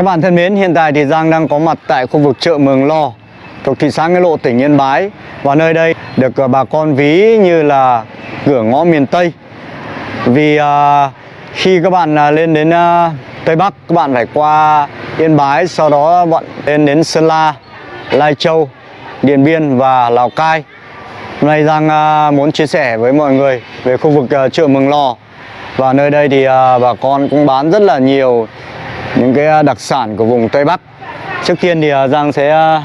Các bạn thân mến, hiện tại thì Giang đang có mặt tại khu vực chợ Mường Lo thuộc thị xã Nghĩa Lộ, tỉnh Yên Bái. Và nơi đây được à, bà con ví như là cửa ngõ miền Tây. Vì à, khi các bạn à, lên đến à, Tây Bắc các bạn phải qua Yên Bái sau đó bạn lên đến Sơn La, Lai Châu, Điện Biên và Lào Cai. Hôm nay Giang à, muốn chia sẻ với mọi người về khu vực à, chợ Mường Lò và nơi đây thì à, bà con cũng bán rất là nhiều những cái à, đặc sản của vùng Tây Bắc. Trước tiên thì à, Giang sẽ à,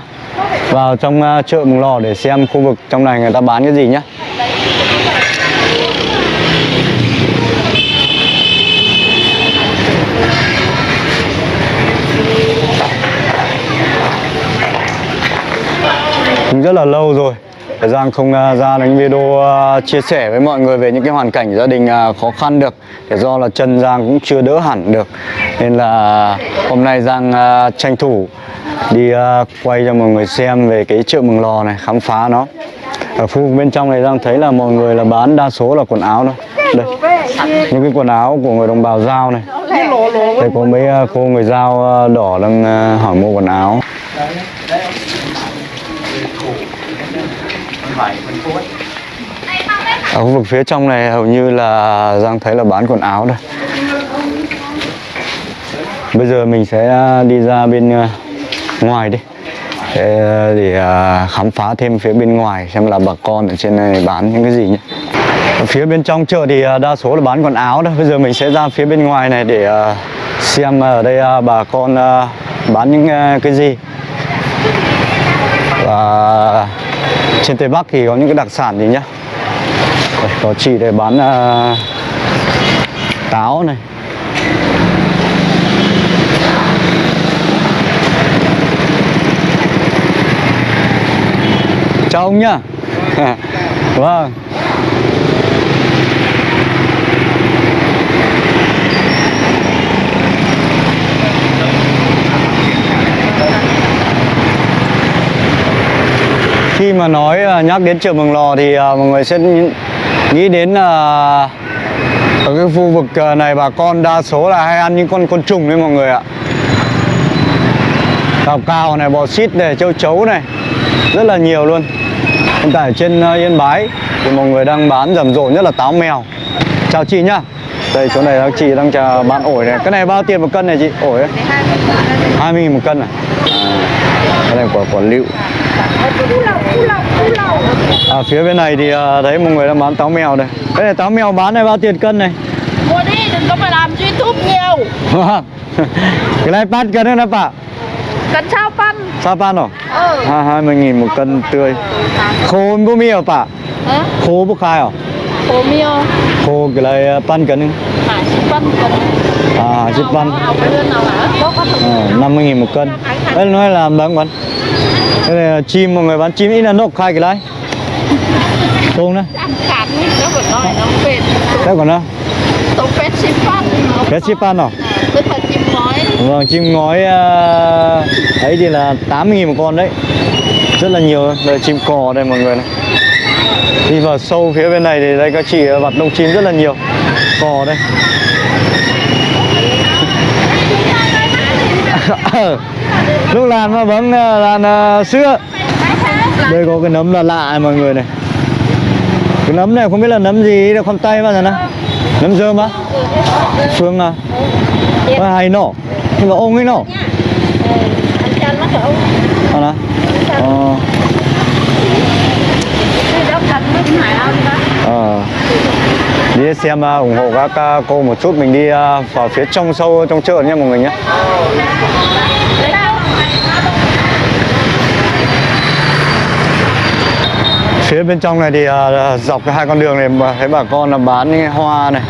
vào trong chợ Mường Lò để xem khu vực trong này người ta bán cái gì nhé. Cũng rất là lâu rồi Thời gian không à, ra đánh video à, chia sẻ với mọi người về những cái hoàn cảnh gia đình à, khó khăn được Để do là chân Giang cũng chưa đỡ hẳn được. Nên là hôm nay Giang tranh thủ đi quay cho mọi người xem về cái chợ Mường Lò này, khám phá nó. Ở khu bên trong này Giang thấy là mọi người là bán đa số là quần áo thôi. Đây, những cái quần áo của người đồng bào Giao này. Đây có mấy cô người Giao đỏ đang hỏi mua quần áo. Ở khu vực phía trong này hầu như là Giang thấy là bán quần áo đây Bây giờ mình sẽ à, đi ra bên à, ngoài đi. À, để, để khám phá thêm phía bên ngoài xem là bà con ở trên này bán những cái gì nhé. Phía bên trong chợ thì đa số là bán quần áo đó bây giờ mình sẽ ra phía bên ngoài này để xem ở đây bà con bán những cái gì. Và trên Tây Bắc thì có những cái đặc sản gì nhá đây, có chị để bán uh, táo này. Chào ông nhá. Vâng. Khi mà nói à, nhắc đến chợ Mường Lò thì à, mọi người sẽ nghĩ đến là ở cái khu vực à, này bà con đa số là hay ăn những con côn trùng đấy mọi người ạ. Cào cào này bò xít này châu chấu này rất là nhiều luôn. Hiện tại trên à, Yên Bái thì mọi người đang bán rầm rộ nhất là táo mèo. Chào chị nhá. Đây chỗ này chị đang chờ bán ổi này. Cái này bao tiền một cân này chị? Ổi ấy? 20 nghìn một cân này à, cái này quả quả lựu À, phía bên này thì à, thấy mọi người đang bán táo mèo đây Cái này táo mèo bán này bao tiền cân này? Mua đi, đừng có mà làm YouTube nhiều. Cái này bán cân đấy nè bà Cần sao phân Sao bán rồi? Ừ. À, 20 nghìn một cân tươi. Khô bố mì hả bà? Hả? Khô bố khai hả? Hồ miêu Khô cái này bán cân Hả, ship phân cần À, chip hả? À, 50 nghìn một cân. Đây nói là bán bán Cái này là chim mọi người bán chim ít là nộp khai cái này Tôm đấy. Ăn cạn ấy, nó vẫn nói nó phết. Đây còn đâu? Cái chip bán rồi Tức là chim ngói. Vâng, chim ngói à, ấy thì là 80 nghìn một con đấy. Rất là nhiều Đây chim cò đây mọi người này. Đi vào sâu phía bên này thì đây các chị vặt đông chim rất là nhiều. Cò đây Lúc làm mà vẫn ờ, là làm sữa. Đây có cái nấm là lạ này mọi người này. Cái nấm này không biết là nấm gì đâu không tay bao giờ nè Nấm dơm á. Phương à. Nó hay nổ, Nhưng mà ông ấy nổ à, nè Ờ. Ờ. Đi xem uh, ủng hộ các uh, cô một chút. Mình đi uh, vào phía trong sâu trong chợ nha mọi người nhé. Phía bên trong này thì uh, dọc cái hai con đường này mà thấy bà con là bán những cái hoa này.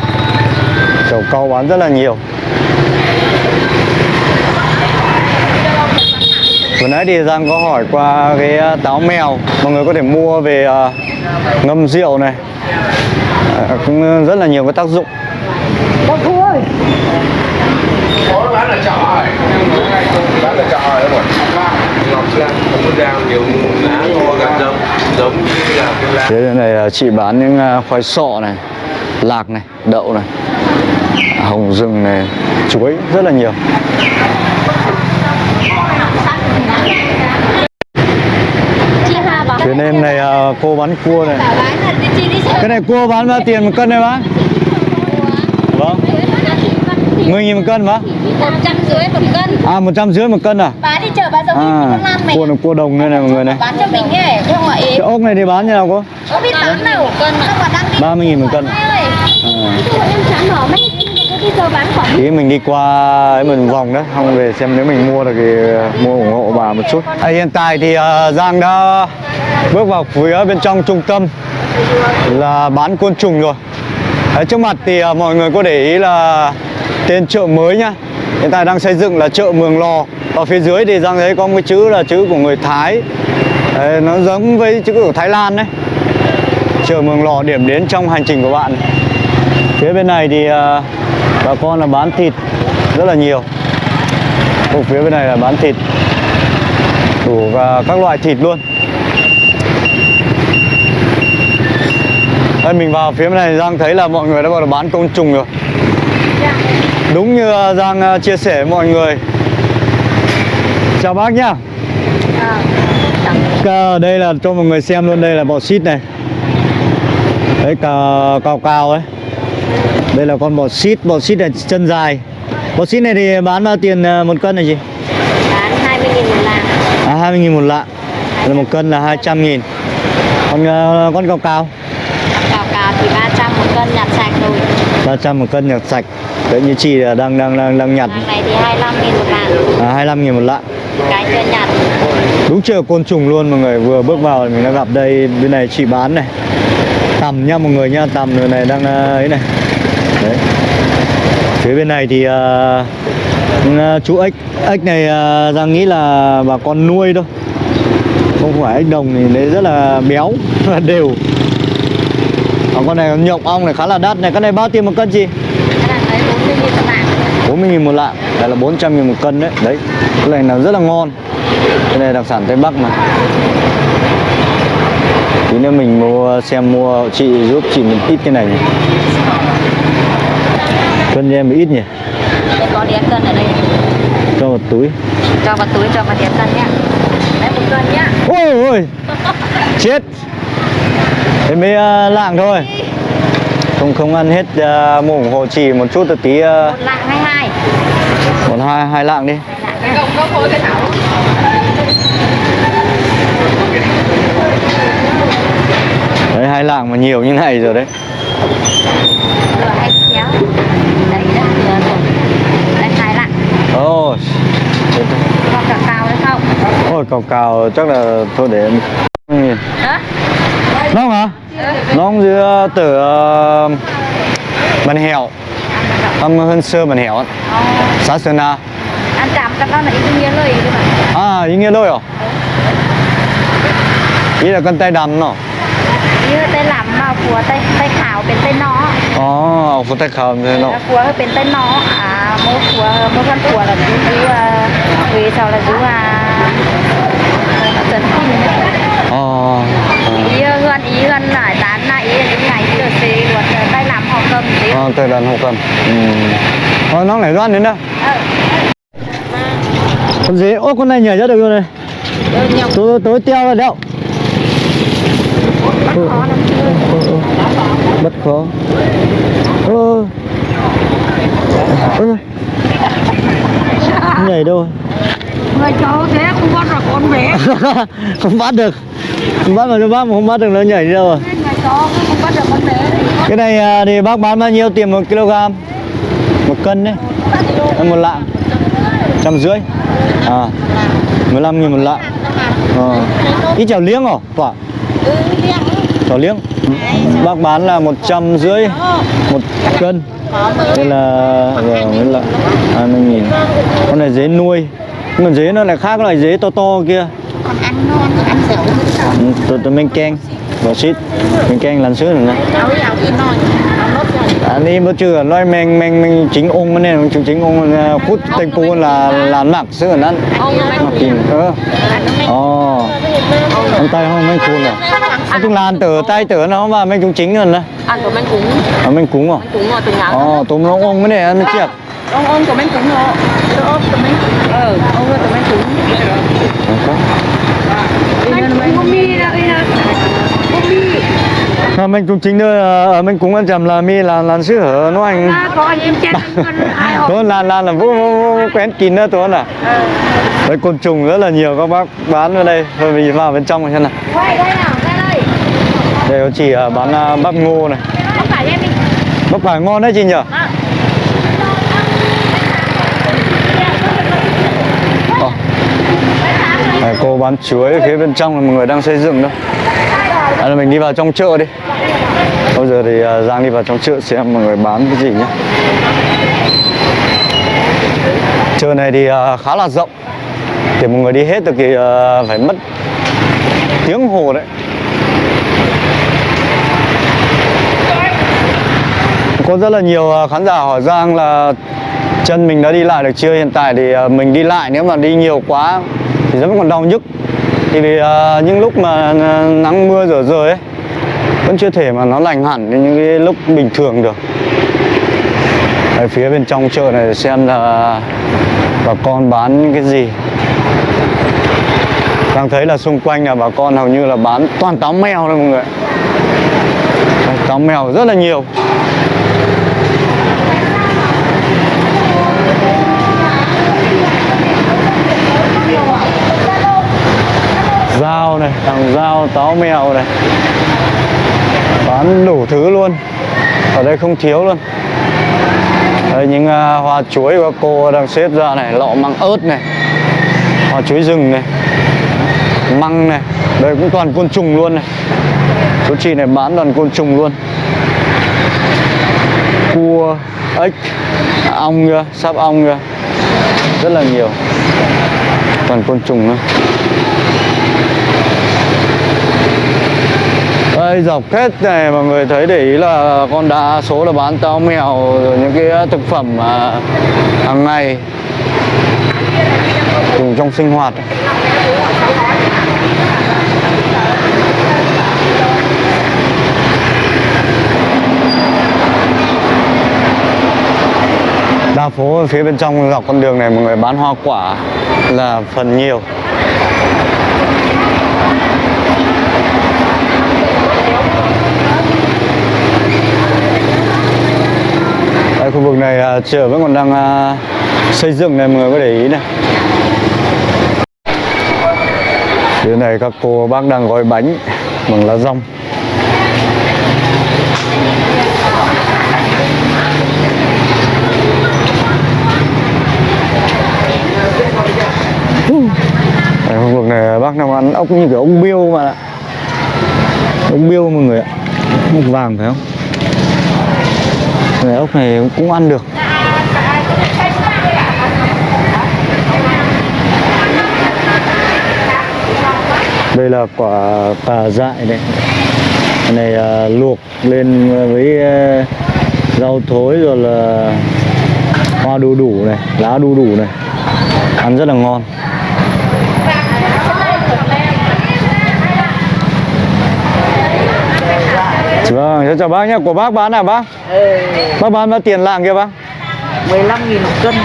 Chậu câu bán rất là nhiều. Vừa nãy thì Giang có hỏi qua cái uh, táo mèo. Mọi người có thể mua về uh, ngâm rượu này. À, cũng rất là nhiều cái tác dụng. Có bán là chợ rồi bán là chợ rồi. Ngọc không có rau nhiều lá giống như là cái lá. Thế này chị bán những à, khoai sọ này, lạc này, đậu này, hồng rừng này, chuối rất là nhiều. Phía em này à, cô bán cua này. Cái này cua bán bao tiền một cân này bác? Vâng. 10 nghìn một cân một trăm rưỡi một cân. À một trăm rưỡi một cân à? bán đi chợ bán giống như À mày cua này cua đồng đây này mọi người này. Bán cho mình ấy chứ không ấy Cái ốc này thì bán như nào cô? có biết bán nào cân mà đang đi 30 nghìn một cân. à. Ý mình đi qua ấy mình vòng đấy. Không về xem nếu mình mua được thì mua ủng hộ bà một chút. À, Hiện tại thì à, Giang đã bước vào phía bên trong trung tâm Là bán côn trùng rồi. Đấy, Trước mặt thì à, mọi người có để ý là tên chợ mới nhá. Hiện tại đang xây dựng là chợ Mường Lò. Ở phía dưới thì Giang thấy có một cái chữ là chữ của người Thái. Đấy, Nó giống với chữ của Thái Lan đấy. Chợ Mường Lò điểm đến trong hành trình của bạn Phía bên này thì à, bà con là bán thịt rất là nhiều. Ở phía bên này là bán thịt đủ và các loại thịt luôn. Đây mình vào phía bên này Giang thấy là mọi người đã bắt đầu bán côn trùng rồi. Đúng như à, Giang à, chia sẻ với mọi người. Chào bác nhá. Cả đây là cho mọi người xem luôn đây là bò xít này. Đấy cao cao cao ấy. Đây là con bò xít, bò xít này chân dài. Bò xít này thì bán bao tiền à, một cân này chị? bán 20 nghìn một lạng. À 20 nghìn một lạng. Là một cân là 200 nghìn. Còn à, con cao cao cào cào thì 300 một cân nhặt sạch rồi 300 một cân nhặt sạch. Đấy như chị là đang đang đang, đang nhặt. Hàng này thì 25 nghìn một lạng. À, 25 nghìn một lạng. Cái chưa nhặt. Đúng chợ côn trùng luôn mọi người. Vừa bước vào thì mình đã gặp đây Bên này chị bán này. Tầm nha mọi người nha. Tầm người này đang à, ấy này. Đấy. Phía bên này thì à, chú ếch Ếch này Giang nghĩ là bà con nuôi thôi. Không phải ếch đồng thì đấy rất là béo Và đều con này nhộng ong này khá là đắt này. Cái này bao tiền một cân chị? cái này lấy 40 nghìn một lạng 40 nghìn một lạng. Đây là 400 nghìn một cân đấy. Đấy Cái này là rất là ngon. Cái này đặc sản Tây Bắc mà. Tí nữa mình mua xem mua chị giúp chị một ít cái này nhỉ. Cân cho em một ít nhỉ? Để có đĩa cân ở đây. Cho một túi. Cho vào túi cho vào đĩa cân nhá. Lấy một cân nhá. Ôi ôi. Chết. Thế mới uh, lạng thôi Không không ăn hết uh, mua ủng hộ chị một chút một tí uh, một lạng 22 Một hai hai lạng đi. Cái thảo Đấy hai lạng mà nhiều như này rồi đấy. Hai lạng Ôi. Còn cả cao đấy không Ôi cào cào chắc là thôi để em đó Nóng hả? nó dưa từ bần ờ, hẻo âm hơn xưa bần hẻo xã sơn na. Ăn chạm các con là ý nghĩa lời à ý nghĩa lời à ý là con tay đầm nó. Ý là tay làm mà của tay tay khảo bên tay nó. Ồ của tay khảo bên tay nó. Của bên tay nó. À mô của mô con của là chú chú ờ, vì sao là chú à trần kim ý gần lại tán ý là những ngày giờ xì luật tay làm họ cầm tí. Ờ, tay đàn hộ cầm. Ừ. Thôi nó lại đoán đến đâu? Con dế, ô con này nhảy ra được rồi này. Tối, tối teo rồi đeo Ừ. Ừ, ừ. Bất khó. Ơ. Ơ. Nhảy đâu? Người cháu thế không bắt được con bé. Không bắt được Bắt mà cho bác mà không bắt được nó nhảy đi đâu con bé Cái này à, thì bác bán bao nhiêu tiền một kg? Một cân đấy. Một lạng. Trăm rưỡi. À 15 nghìn một lạng. Ờ. Ít chảo liếng hả? Quả. Chảo liếng. Bác bán là một trăm rưỡi Một cân. Đây là mới là 20 nghìn. Con này dế nuôi. Nhưng mà dế nó lại khác loại dế to to kia còn ăn nó ăn dẻo Ừ, Tụi tụi mình keng Bỏ xít. Mình keng lần xứ rồi À, đi bữa trưa nói mình mình mình chính ông mà nên chính chính ông à, phút thành phố là là mặc xứ ở นั้น ông là mặc kìm ơ ồ. Ông tay không mấy cuốn à? Nói chung là ăn tử tay tử nó mà mình chúng chính rồi nè. Ăn của mình cũng à, mình cúng à? Cũng ngồi từ nhà ồ tụi nó ông mới này ăn chết ông ông của mình cũng ngồi ông của mình ờ ông của mình cũng mà mình cũng chính nữa ở mình cũng quan trọng là mi là là sư hở nó anh? À, học Thôi là là là vô, vô, vô quen kín nữa tôi à? Đấy côn trùng rất là nhiều các bác bán ở đây Thôi mình vào bên trong xem nào. Quay đây có chị à, bán à, bắp ngô này. Bắp cải ngon đấy chị nhỉ à. Ờ. Đây, cô bán chuối ở phía bên trong là mọi người đang xây dựng đâu à, là mình đi vào trong chợ đi. Bây giờ thì à, Giang đi vào trong chợ xem mọi người bán cái gì nhé Chợ này thì à, khá là rộng. Để mọi người đi hết được thì à, phải mất tiếng hồ đấy. Có rất là nhiều khán giả hỏi Giang là chân mình đã đi lại được chưa? Hiện tại thì mình đi lại nếu mà đi nhiều quá thì vẫn còn đau nhức. Thì vì uh, những lúc mà nắng mưa rửa rồi ấy Vẫn chưa thể mà nó lành hẳn như những cái lúc bình thường được. Ở phía bên trong chợ này xem là bà con bán những cái gì. Đang thấy là xung quanh là bà con hầu như là bán toàn táo mèo thôi mọi người Táo mèo rất là nhiều. Dao này, hàng dao, táo mèo này. Bán đủ thứ luôn. Ở đây không thiếu luôn. Đây những uh, hoa chuối của cô đang xếp ra này Lọ măng ớt này Hoa chuối rừng này Măng này. Đây cũng toàn côn trùng luôn này. Chú chị này bán toàn côn trùng luôn. Cua, ếch, ong kìa, sáp ong kìa. Rất là nhiều. Toàn côn trùng nữa. Đây dọc hết này mọi người thấy để ý là con đa số là bán táo mèo, rồi những cái à, thực phẩm mà hàng ngày. Dùng trong sinh hoạt. Đa phố ở phía bên trong dọc con đường này mọi người bán hoa quả là phần nhiều. Khu vực này à, chợ vẫn còn đang à, xây dựng này mọi người có để ý này. Phía này các cô bác đang gói bánh bằng lá rong. Đây, khu vực này à, bác đang ăn ốc như kiểu ốc biêu mà. Ạ. ốc biêu mọi người ạ. Ốc vàng phải không? Người ốc này cũng ăn được. Đây là quả cà dại này này à, luộc lên với à, rau thối rồi là hoa đu đủ này, lá đu đủ này. Ăn rất là ngon. Vâng, cháu chào bác nhé. Của bác bán à bác? Bác bán bao tiền lạng kia bác? 15 nghìn một cân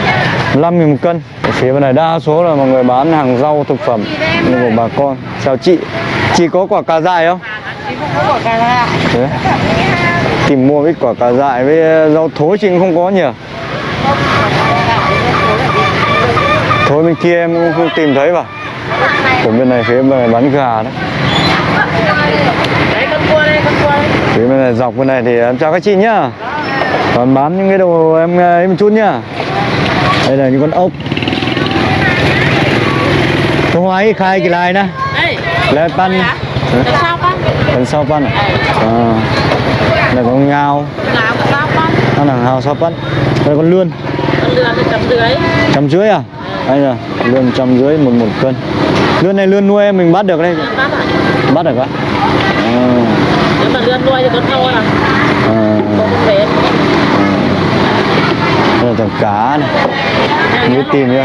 5 nghìn một cân Ở phía bên này đa số là mọi người bán hàng rau thực phẩm của bà con Chào chị Chị có quả cà dại không? Chị không có quả cà ra Thế. Tìm mua với quả cà dại với rau thối chị không có nhỉ? Thối bên kia em cũng không tìm thấy vào Của bên này phía bên này bán gà đấy Đấy con cua con Phía bên này dọc bên này thì em chào các chị nhá. Còn bán những cái đồ em ấy một chút nhá. Đây là những con ốc. Không hoài khai cái này nè. Đây Lại pan. sao con? Lần sau pan à? À. Đây có ngao. Sao con? Là ngao sau pan. Đây con lươn. Con Trăm rưỡi à? Đây là lươn trăm rưỡi một một cân. Lươn này lươn nuôi em mình bắt được đây. Bắt à? Bắt được á? À, Lươn nuôi thì con thâu à? à, Con đây là tầm cá này Như tìm chưa?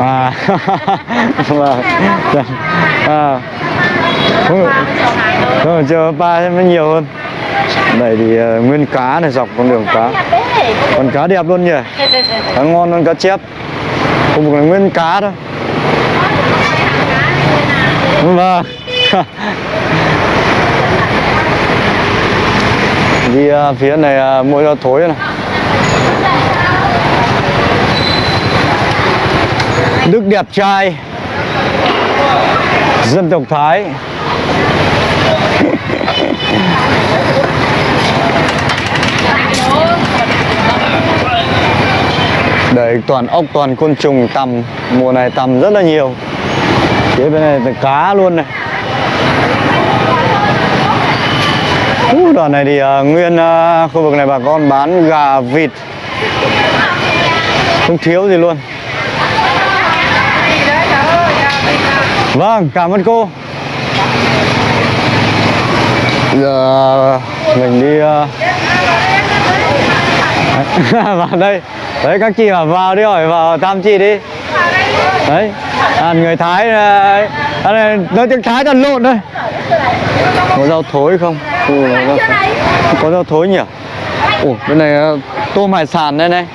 À, vâng. à. Không, không, chờ ba thêm nó nhiều hơn. Đây thì uh, nguyên cá này dọc con đường cá. Con cá đẹp luôn nhỉ? Cá ngon hơn cá chép. Không một là nguyên cá thôi. Vâng. đi à, phía này à, mua rau thối này Đức đẹp trai. Dân tộc Thái. Đấy toàn ốc toàn côn trùng tầm Mùa này tầm rất là nhiều. Phía bên này là cá luôn này. Đoạn này thì uh, nguyên uh, khu vực này bà con bán gà vịt. Không thiếu gì luôn. Vâng, cảm ơn cô. Giờ mình đi uh... vào đây. Đấy các chị bảo vào đi hỏi vào tam chị đi. Đấy. À, người thái đây à, nói tiếng thái toàn lộn thôi có rau thối không? Ừ, có, rau thối. có rau thối nhỉ? Ủa bên này à, tôm hải sản đây này.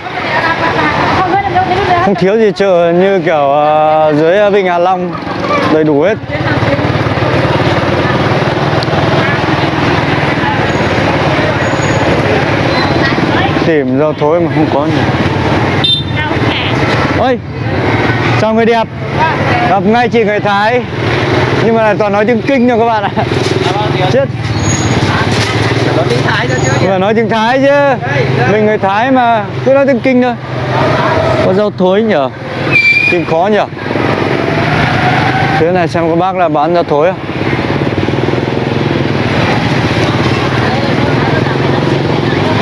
Không thiếu gì chợ như kiểu à, dưới Vịnh Hạ Long. Đầy đủ hết. Tìm rau thối mà không có nhỉ? Ôi chào người đẹp. Gặp ngay chị người Thái. Nhưng mà toàn nói tiếng Kinh thôi các bạn ạ. Chết. Mà nói tiếng Thái chứ. Mình người Thái mà cứ nói tiếng Kinh thôi. Có rau thối nhở? Tìm khó nhở? Thế này xem có bác là bán rau thối không?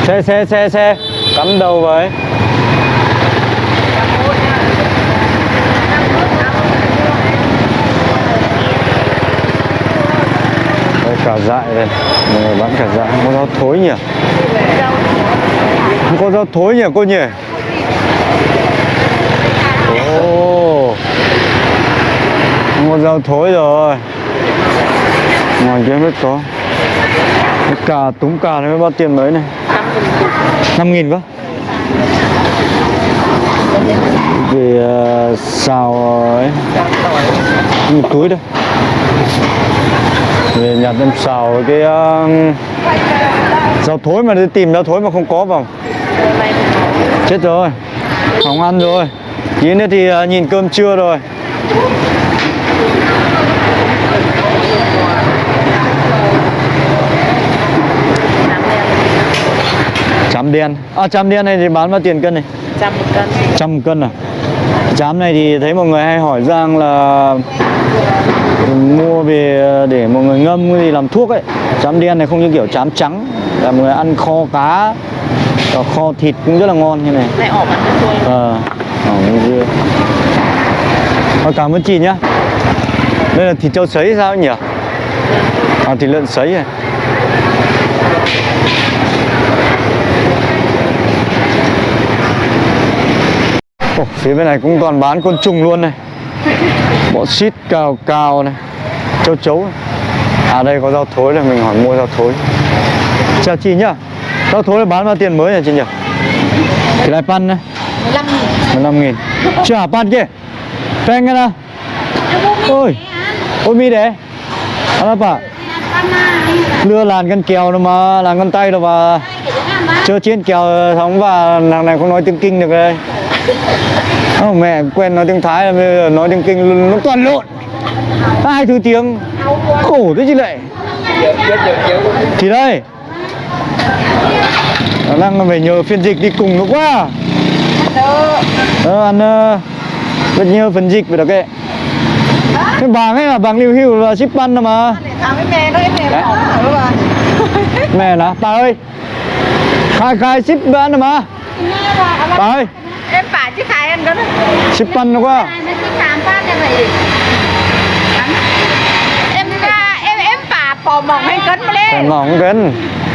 Xe xe xe xe. Cắm đầu với cả dại đây. Mọi người bán cả dại. Không có rau thối nhỉ? Không có rau thối nhỉ cô nhỉ? Oh. không có rau thối rồi. Ngoài kia biết có. Cái cà túng cà này mới bao tiền mấy này? 5 nghìn cơ Vì uh, xào ấy. Một túi đây. Về nhặt em xào cái uh, Rau thối mà đi tìm rau thối mà không có vào. Chết rồi Không ăn rồi. Tí nữa thì uh, nhìn cơm trưa rồi. Chám đen. À chám đen này thì bán bao tiền cân này? trăm một cân. Trăm cân à? Chám này thì thấy mọi người hay hỏi Giang là mua về để mọi người ngâm cái gì làm thuốc ấy. Chám đen này không như kiểu chám trắng. Là mọi người ăn kho cá và kho thịt cũng rất là ngon như này. Này ỏ bắn nước thôi. Ờ, ỏ bên dưa Ờ, Cảm ơn chị nhá. Đây là thịt trâu sấy sao nhỉ? À thịt lợn sấy à. Ồ, phía bên này cũng toàn bán côn trùng luôn này Bọ xít cào cào này. Châu chấu này. À đây có rau thối này mình hỏi mua rau thối. Chào chị nhá. Rau thối là bán bao tiền mới nhỉ chị nhỉ? Cái này pan này 15 nghìn. 15 nghìn. Chả pan kia. Pengen à Ôi. Ôi mi đấy Ano pa Lưa làn con kèo đâu mà Làn con tay đâu mà. Chưa trên kèo sống và Thằng này không nói tiếng kinh được đây oh, Mẹ quen nói tiếng Thái là bây giờ nói tiếng kinh nó toàn lộn. Hai thứ tiếng Khổ thế chứ lại Thì đây. Nó đang phải nhờ phiên dịch đi cùng nó quá. Ờ, ăn uh, rất nhiều phần dịch về đó kệ. Cái bảng ấy là bảng lưu hưu là ship ăn mà. Mẹ là bà nè ơi. Khai khai ship ăn mà. Bà ơi em bà chứ khai anh đó ship ăn nó quá nó chứ khám phát em em em em bà bò mỏng hay cấn mà lên mỏng gần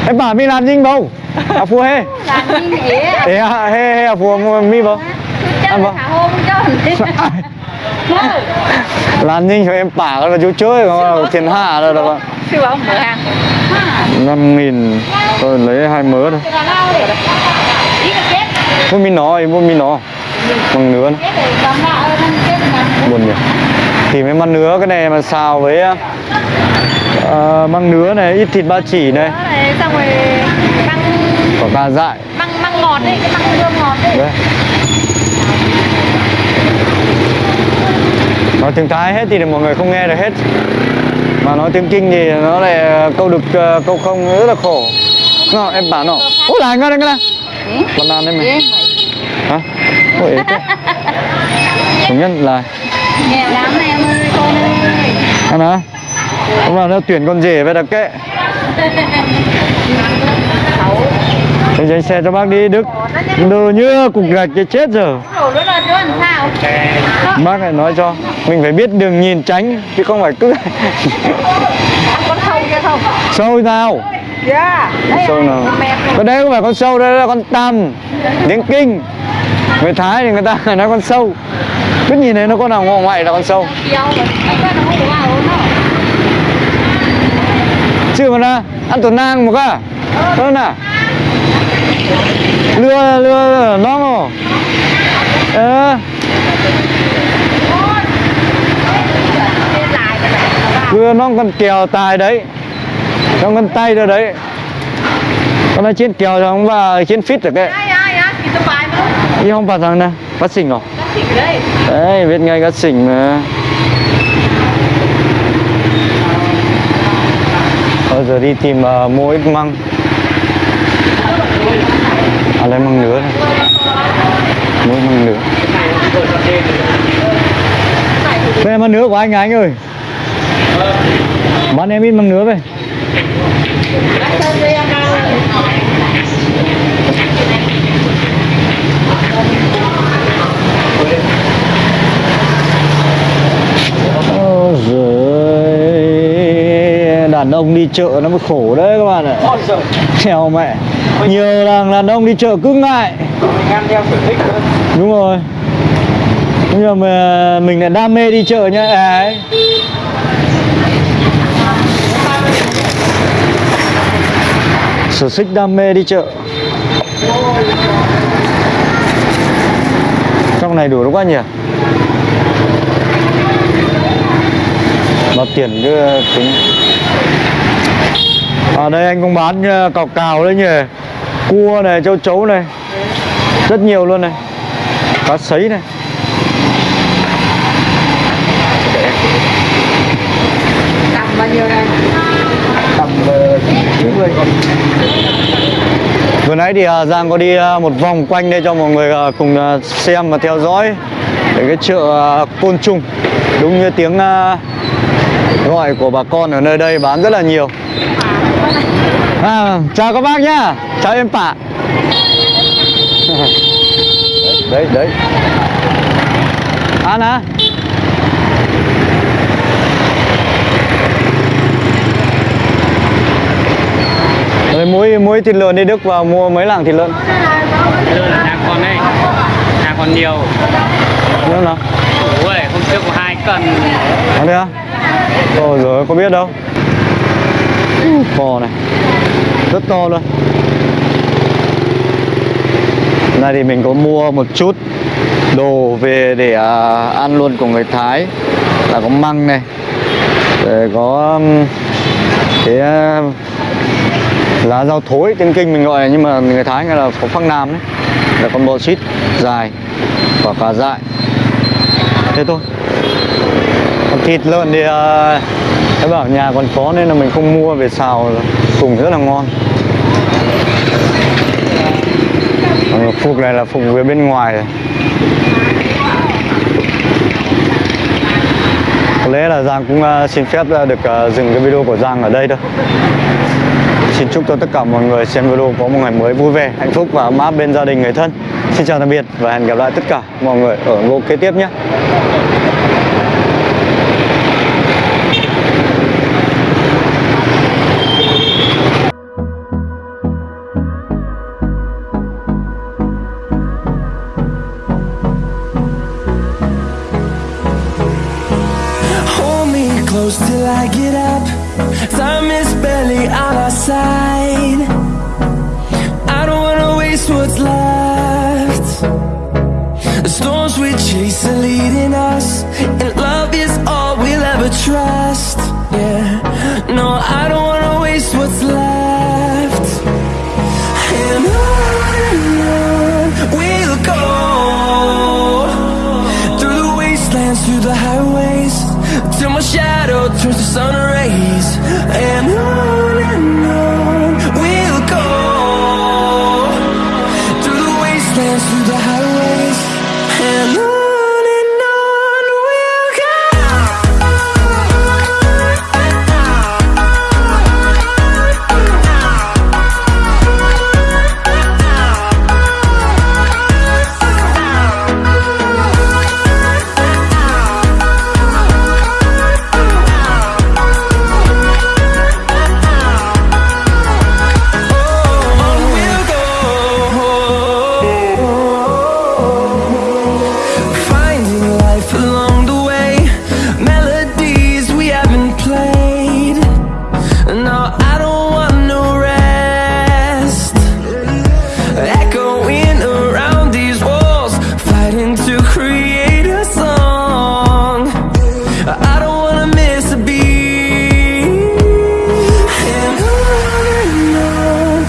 em bà mi làm dinh bầu? À phù hê. Làm nhỉ? Ê à, hê hê à phù mi bầu. Hôm cho làm dinh cho em bà là chú chơi không tiền hạ rồi đó siêu mở hàng. Năm nghìn. Tôi lấy hai mớ thôi là lao để ý là chết mua mi nó mua mi nó. Bằng ơi là buồn nhỉ. Thì mấy măng nứa cái này mà xào với uh, măng nứa này, ít thịt ba chỉ này, xong rồi măng có cà dại. măng măng ngọt đấy cái măng hương ngọt đấy. Đấy. Nói tiếng Thái hết thì mọi người không nghe được hết. Mà nói tiếng Kinh thì nó lại câu được ờ, câu không rất là khổ. Nó em bảo nó. Ôi là ngon đấy ngon Ăn đấy mày. Hả? Ôi ế thế Đúng nhất là nghèo lắm em ơi con ơi. Ăn hả? Hôm nào nó tuyển con rể về đặc kệ. Anh dành xe cho bác đi Đức. Đồ như cục gạch cái chết rồi. Sao? Bác lại nói cho Mình phải biết đường nhìn tránh Chứ không phải cứ sâu kia không Sâu nào? Sâu nào con đấy không phải con sâu Đây là con tằm Tiếng kinh. Người Thái thì người ta nói con sâu. Cứ nhìn thấy nó con nào ngọ ngoại là con sâu. Chưa mà ra Ăn tuần nang một cả. Hơn à Lưa lưa nó mà. Ờ. Lừa nó Lưa con kèo tài đấy. Nó con tay rồi đấy. Con nói trên kèo rồi không và trên fit được đấy. Nhưng không phải rằng nè Bắt xỉnh rồi nó Đấy biết ngay cá xỉnh mà. Bây giờ đi tìm uh, mua ít măng. À lấy măng nứa này. Mua ít măng nứa. Đây là măng nứa của anh à anh ơi. Bán em ít măng nứa về Đàn ông đi chợ nó mới khổ đấy các bạn ạ. Theo mẹ. Nhiều thằng đàn ông đi chợ cứ ngại. Đúng rồi. Nhưng mà mình lại đam mê đi chợ nhá à, Sở thích đam mê đi chợ. Trong này đủ đúng quá nhỉ? Bao tiền cứ tính. À đây anh cũng bán ờ, cào cào đấy nhỉ? Cua này, châu chấu này. Rất nhiều luôn này. Cá sấy này. Tầm bao nhiêu đây? Tầm 90 con Vừa nãy thì à, Giang có đi à, một vòng quanh đây cho mọi người à, cùng xem và theo dõi để cái chợ Côn Trùng đúng như tiếng gọi của bà con ở nơi đây bán rất là nhiều. À, chào các bác nhá, chào em Pả. đấy đấy. Ăn à? Rồi muối muối thịt lợn đi Đức vào mua mấy lạng thịt lợn. Lợn là đang còn đây đang còn nhiều. Nữa nào? Ui hôm trước có hai cân. Có đấy á? Ôi rồi có biết đâu. Bò này. Rất to luôn. Này thì mình có mua một chút đồ về để à, ăn luôn của người Thái. Là có măng này Rồi có cái à, lá rau thối tiếng kinh mình gọi là nhưng mà người Thái gọi là có phăng nam đấy. Là con bò xít dài và cà dại. Thế thôi. Còn thịt lợn thì à, uh, em bảo nhà còn có nên là mình không mua về xào cùng rất là ngon. Còn phục này là phục về bên ngoài rồi. Có lẽ là Giang cũng uh, xin phép uh, được uh, dừng cái video của Giang ở đây thôi. Xin chúc cho tất cả mọi người xem video có một ngày mới vui vẻ, hạnh phúc và ấm áp bên gia đình người thân. Xin chào tạm biệt và hẹn gặp lại tất cả mọi người ở video kế tiếp nhé. Till I get up. Time is barely on our side. I don't wanna waste what's left. The storms we chase are leading us,